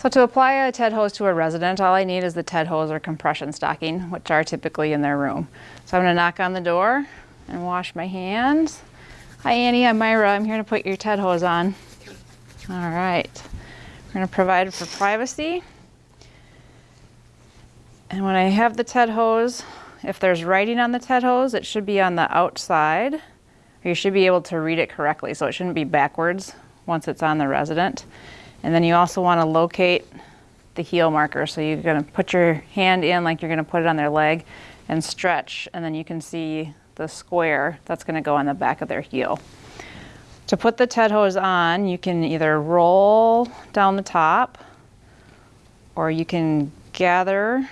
So to apply a TED hose to a resident, all I need is the TED hose or compression stocking, which are typically in their room. So I'm gonna knock on the door and wash my hands. Hi Annie, I'm Myra. I'm here to put your TED hose on. All right. We're gonna provide for privacy. And when I have the TED hose, if there's writing on the TED hose, it should be on the outside. You should be able to read it correctly, so it shouldn't be backwards once it's on the resident. And then you also want to locate the heel marker. So you're going to put your hand in like you're going to put it on their leg and stretch, and then you can see the square that's going to go on the back of their heel. To put the TED hose on, you can either roll down the top or you can gather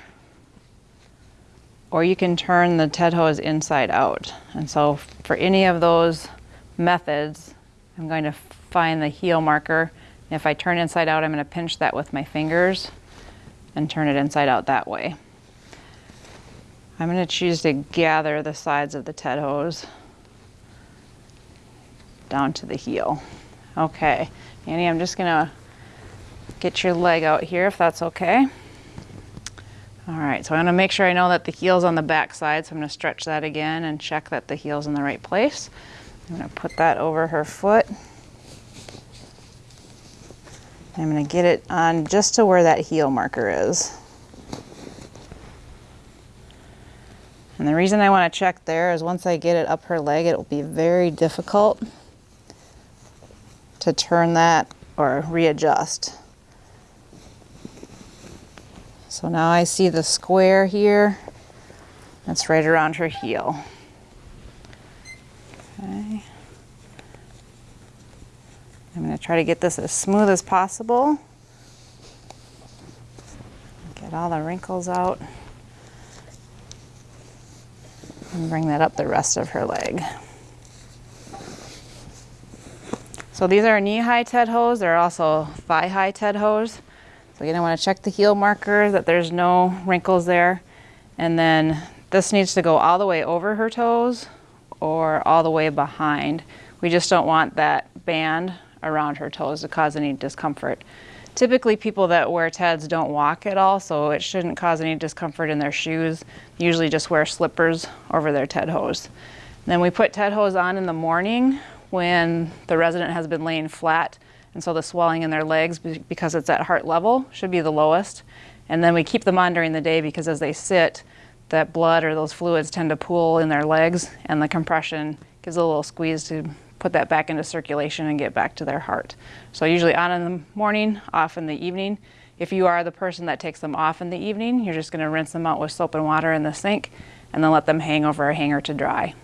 or you can turn the TED hose inside out. And so for any of those methods, I'm going to find the heel marker if I turn inside out, I'm going to pinch that with my fingers and turn it inside out that way. I'm going to choose to gather the sides of the TED hose down to the heel. Okay, Annie, I'm just going to get your leg out here if that's okay. All right, so I'm gonna make sure I know that the heel's on the back side, so I'm gonna stretch that again and check that the heel's in the right place. I'm gonna put that over her foot. I'm going to get it on just to where that heel marker is. And the reason I want to check there is once I get it up her leg, it will be very difficult to turn that or readjust. So now I see the square here. That's right around her heel. Okay. I'm going to try to get this as smooth as possible. Get all the wrinkles out. And bring that up the rest of her leg. So these are knee-high TED hose. They're also thigh-high TED hose. So again, I want to check the heel marker that there's no wrinkles there. And then this needs to go all the way over her toes or all the way behind. We just don't want that band around her toes to cause any discomfort. Typically people that wear TEDs don't walk at all, so it shouldn't cause any discomfort in their shoes. Usually just wear slippers over their TED hose. Then we put TED hose on in the morning when the resident has been laying flat and so the swelling in their legs because it's at heart level should be the lowest. And then we keep them on during the day because as they sit, that blood or those fluids tend to pool in their legs and the compression gives a little squeeze to put that back into circulation and get back to their heart. So usually on in the morning, off in the evening. If you are the person that takes them off in the evening, you're just gonna rinse them out with soap and water in the sink and then let them hang over a hanger to dry.